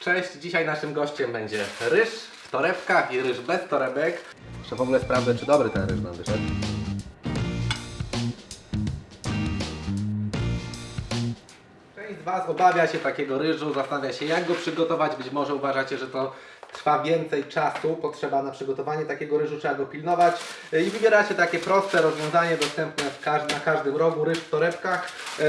Cześć, dzisiaj naszym gościem będzie ryż w torebkach i ryż bez torebek. Jeszcze w ogóle sprawdzę, czy dobry ten ryż nam wyszedł. Część z Was obawia się takiego ryżu, zastanawia się jak go przygotować. Być może uważacie, że to trwa więcej czasu, potrzeba na przygotowanie takiego ryżu, trzeba go pilnować i wybieracie takie proste rozwiązanie dostępne na każdym rogu, ryż w torebkach. Yy,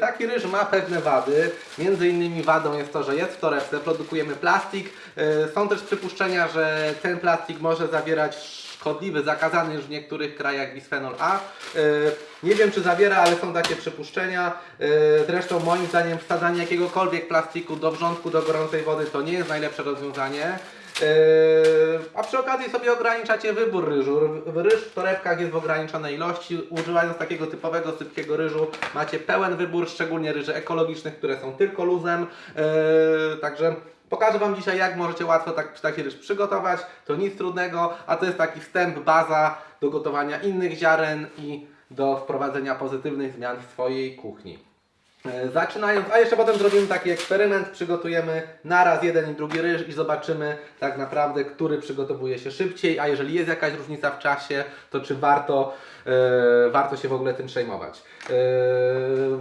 taki ryż ma pewne wady, między innymi wadą jest to, że jest w torebce, produkujemy plastik. Yy, są też przypuszczenia, że ten plastik może zawierać szkodliwy, zakazany już w niektórych krajach bisfenol A. Yy, Nie wiem czy zawiera, ale są takie przypuszczenia. Yy, Zresztą moim zdaniem wsadzanie jakiegokolwiek plastiku do wrzątku, do gorącej wody to nie jest najlepsze rozwiązanie. Yy, A przy okazji sobie ograniczacie wybór ryżu. Ryż w torebkach jest w ograniczonej ilości. Używając takiego typowego sypkiego ryżu macie pełen wybór, szczególnie ryży ekologicznych, które są tylko luzem. Także Pokażę Wam dzisiaj, jak możecie łatwo tak, taki ryż przygotować. To nic trudnego, a to jest taki wstęp, baza do gotowania innych ziaren i do wprowadzenia pozytywnych zmian w swojej kuchni. E, Zaczynając, a jeszcze potem zrobimy taki eksperyment, przygotujemy naraz jeden i drugi ryż i zobaczymy tak naprawdę, który przygotowuje się szybciej, a jeżeli jest jakaś różnica w czasie, to czy warto, e, warto się w ogóle tym przejmować. E,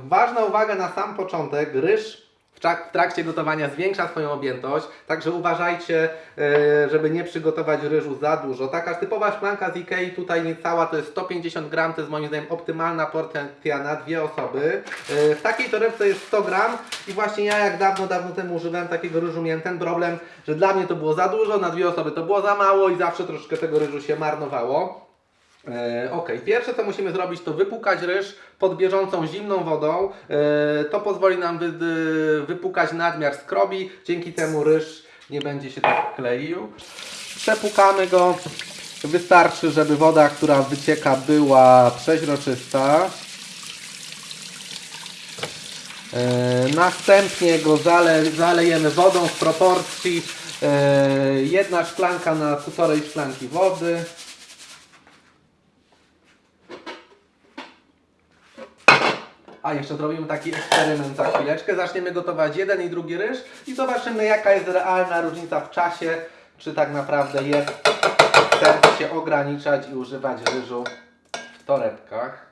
ważna uwaga na sam początek, ryż w trak- w trakcie gotowania zwiększa swoją objętość, także uważajcie, e, żeby nie przygotować ryżu za dużo. Taka typowa szklanka z Ikei, tutaj niecała, to jest 150 gram, to jest moim zdaniem optymalna porcja na dwie osoby. E, W takiej torebce jest 100 gram i właśnie ja jak dawno, dawno temu używałem takiego ryżu, miałem ten problem, że dla mnie to było za dużo, na dwie osoby to było za mało i zawsze troszkę tego ryżu się marnowało. E, ok, pierwsze co musimy zrobić to wypłukać ryż pod bieżącą zimną wodą. E, to pozwoli nam wypłukać nadmiar skrobi, dzięki temu ryż nie będzie się tak kleił. Przepłukamy go. Wystarczy, żeby woda, która wycieka była przeźroczysta. E, następnie go zale, zalejemy wodą w proporcji jedna szklanka na półtorej szklanki wody. A jeszcze zrobimy taki eksperyment za chwileczkę. Zaczniemy gotować jeden i drugi ryż i zobaczymy jaka jest realna różnica w czasie, czy tak naprawdę jest sens się ograniczać i używać ryżu w torebkach.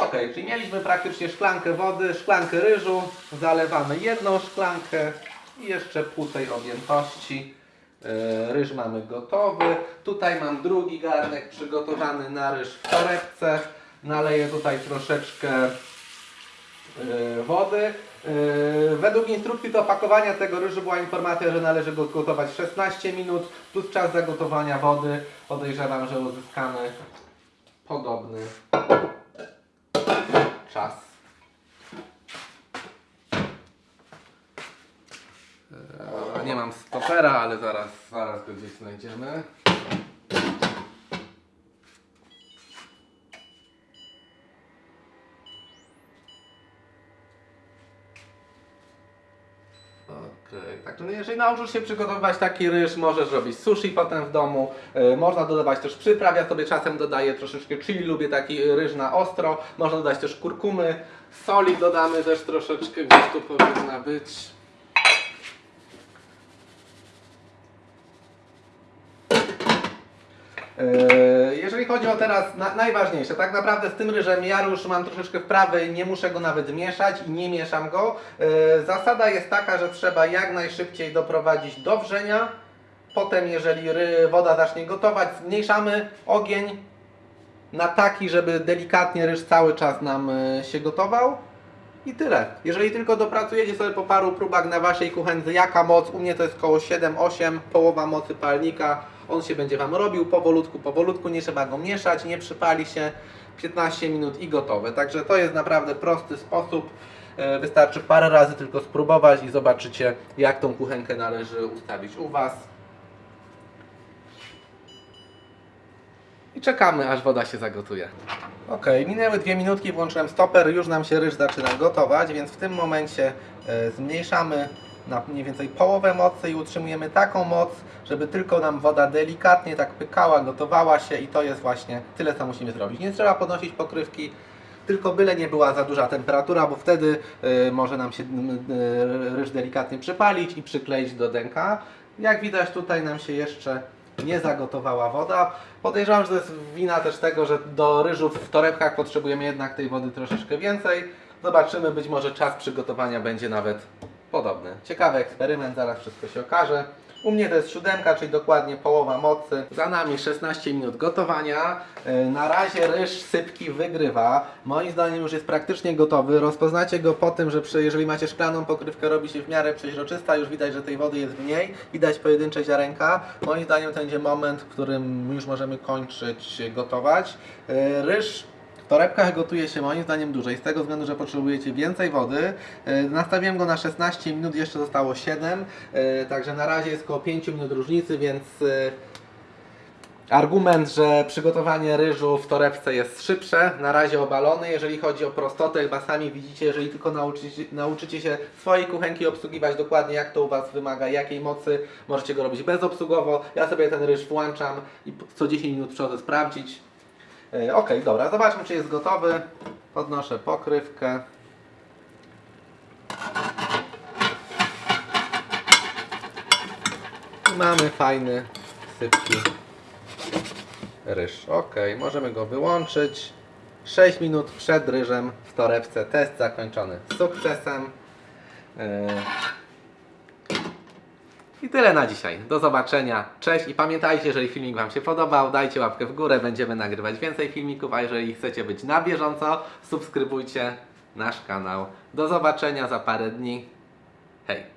Ok, czyli mieliśmy praktycznie szklankę wody, szklankę ryżu, zalewamy jedną szklankę i jeszcze pół tej objętości. Yy, Ryż mamy gotowy. Tutaj mam drugi garnek przygotowany na ryż w torebce. Naleję tutaj troszeczkę yy, wody. Yy, Według instrukcji do opakowania tego ryżu była informacja, że należy go gotować 16 minut plus czas zagotowania wody. Podejrzewam, że uzyskamy podobny czas. Eee, Nie mam stopera, ale zaraz, zaraz go gdzieś znajdziemy. Okej, także no jeżeli nauczysz się przygotowywać taki ryż, możesz robić sushi potem w domu. E, można dodawać też przypraw, ja sobie czasem dodaję troszeczkę chili, lubię taki ryż na ostro. Można dodać też kurkumy, soli dodamy też troszeczkę, gdzieś tu powinna być. E, Jeżeli chodzi o teraz na, najważniejsze, tak naprawdę z tym ryżem ja już mam troszeczkę wprawy, nie muszę go nawet mieszać i nie mieszam go. E, Zasada jest taka, że trzeba jak najszybciej doprowadzić do wrzenia. Potem jeżeli ry, woda zacznie gotować, zmniejszamy ogień na taki, żeby delikatnie ryż cały czas nam e, się gotował. I tyle. Jeżeli tylko dopracujecie sobie po paru próbach na waszej kuchence, jaka moc, u mnie to jest około 7-8, połowa mocy palnika, on się będzie wam robił powolutku, powolutku, nie trzeba go mieszać, nie przypali się, 15 minut i gotowe. Także to jest naprawdę prosty sposób. E, Wystarczy parę razy tylko spróbować i zobaczycie, jak tą kuchenkę należy ustawić u was. I czekamy, aż woda się zagotuje. Ok, minęły dwie minutki, włączyłem stoper, już nam się ryż zaczyna gotować, więc w tym momencie e, zmniejszamy na mniej więcej połowę mocy i utrzymujemy taką moc, żeby tylko nam woda delikatnie tak pykała, gotowała się i to jest właśnie tyle, co musimy zrobić. Nie trzeba podnosić pokrywki, tylko byle nie była za duża temperatura, bo wtedy y, może nam się y, ryż delikatnie przypalić i przykleić do denka. Jak widać tutaj nam się jeszcze nie zagotowała woda. Podejrzewam, że to jest wina też tego, że do ryżu w torebkach potrzebujemy jednak tej wody troszeczkę więcej. Zobaczymy, być może czas przygotowania będzie nawet podobny. Ciekawy eksperyment, zaraz wszystko się okaże. U mnie to jest siódemka, czyli dokładnie połowa mocy. Za nami 16 minut gotowania. Yy, Na razie ryż sypki wygrywa. Moim zdaniem już jest praktycznie gotowy. Rozpoznacie go po tym, że przy, jeżeli macie szklaną pokrywkę robi się w miarę przeźroczysta. Już widać, że tej wody jest mniej. Widać pojedyncze ziarenka. Moim zdaniem to będzie moment, w którym już możemy kończyć gotować. Yy, Ryż w torebkach gotuje się moim zdaniem dłużej, z tego względu, że potrzebujecie więcej wody. E, Nastawiłem go na 16 minut, jeszcze zostało 7, e, także na razie jest około 5 minut różnicy, więc e, argument, że przygotowanie ryżu w torebce jest szybsze, na razie obalony. Jeżeli chodzi o prostotę, chyba sami widzicie, jeżeli tylko nauczycie, nauczycie się swojej kuchenki obsługiwać dokładnie jak to u Was wymaga, jakiej mocy, możecie go robić bezobsługowo. Ja sobie ten ryż włączam i co 10 minut przychodzę sprawdzić. E, Ok, dobra, zobaczmy czy jest gotowy. Podnoszę pokrywkę. I mamy fajny, sypki ryż. Ok, możemy go wyłączyć. 6 minut przed ryżem w torebce. Test zakończony sukcesem. E, i tyle na dzisiaj. Do zobaczenia. Cześć i pamiętajcie, jeżeli filmik Wam się podobał, dajcie łapkę w górę, będziemy nagrywać więcej filmików, a jeżeli chcecie być na bieżąco, subskrybujcie nasz kanał. Do zobaczenia za parę dni. Hej!